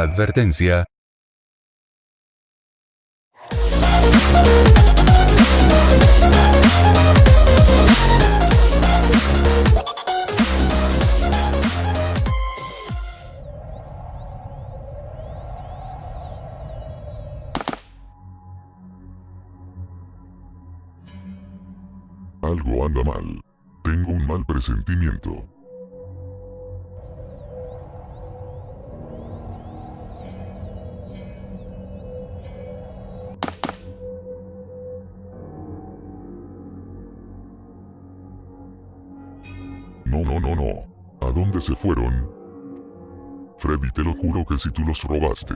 Advertencia. Algo anda mal. Tengo un mal presentimiento. No, no, no, no. ¿A dónde se fueron? Freddy, te lo juro que si tú los robaste.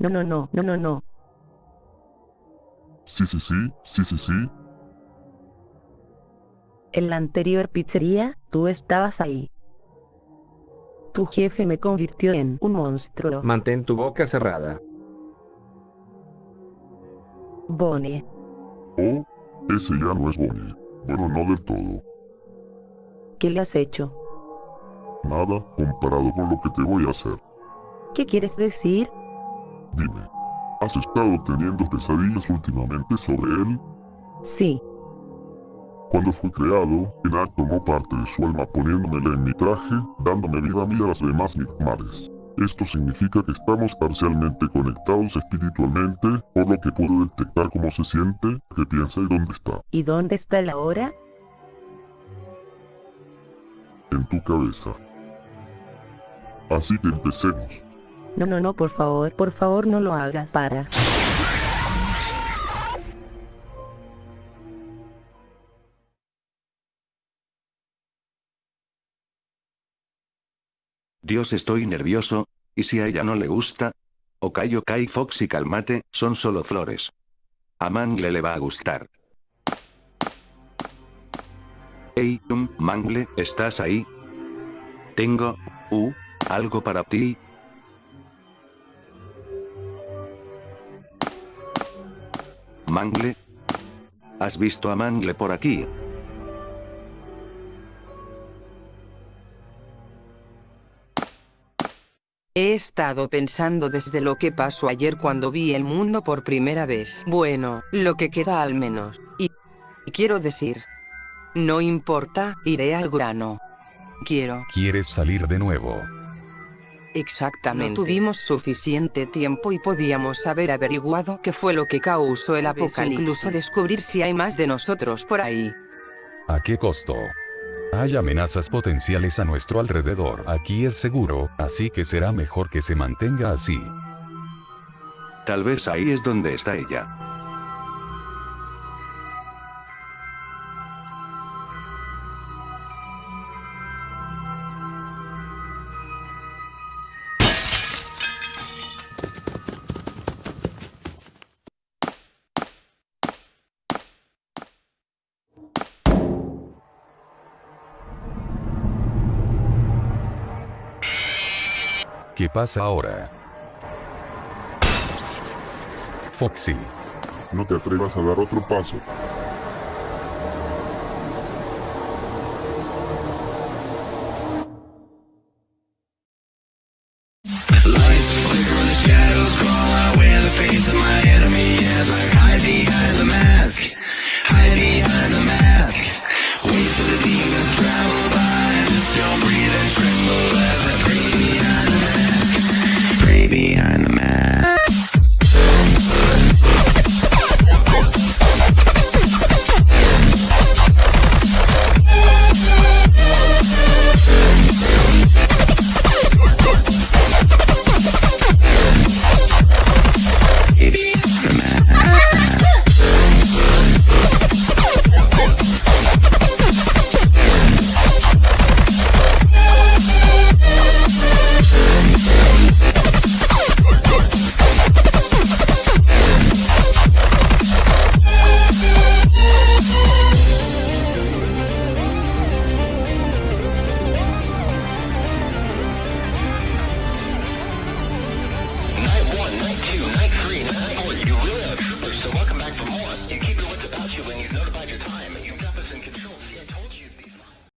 No, no, no, no, no, no. Sí, sí, sí, sí, sí, sí. En la anterior pizzería, tú estabas ahí. Tu jefe me convirtió en un monstruo. Mantén tu boca cerrada. Bonnie. Oh, ese ya no es Bonnie. Bueno, no del todo. ¿Qué le has hecho? Nada comparado con lo que te voy a hacer. ¿Qué quieres decir? Dime, ¿has estado teniendo pesadillas últimamente sobre él? Sí. Cuando fue creado, Enak tomó parte de su alma poniéndomela en mi traje, dándome vida a mí y a las demás Nigmares. Esto significa que estamos parcialmente conectados espiritualmente, por lo que puedo detectar cómo se siente, qué piensa y dónde está. ¿Y dónde está él ahora? En tu cabeza. Así que empecemos. No, no, no, por favor, por favor no lo hagas. Para. Dios estoy nervioso, ¿y si a ella no le gusta? Ok ok Foxy calmate, son solo flores. A Mangle le va a gustar. Hey, Mangle, ¿estás ahí? Tengo, uh, algo para ti. Mangle. ¿Has visto a Mangle por aquí? He estado pensando desde lo que pasó ayer cuando vi el mundo por primera vez. Bueno, lo que queda al menos. Y, y quiero decir, no importa, iré al grano. Quiero. ¿Quieres salir de nuevo? Exactamente. No tuvimos suficiente tiempo y podíamos haber averiguado qué fue lo que causó el apocalipsis. Incluso descubrir si hay más de nosotros por ahí. ¿A qué costo? Hay amenazas potenciales a nuestro alrededor. Aquí es seguro, así que será mejor que se mantenga así. Tal vez ahí es donde está ella. ¿Qué pasa ahora? Foxy. No te atrevas a dar otro paso.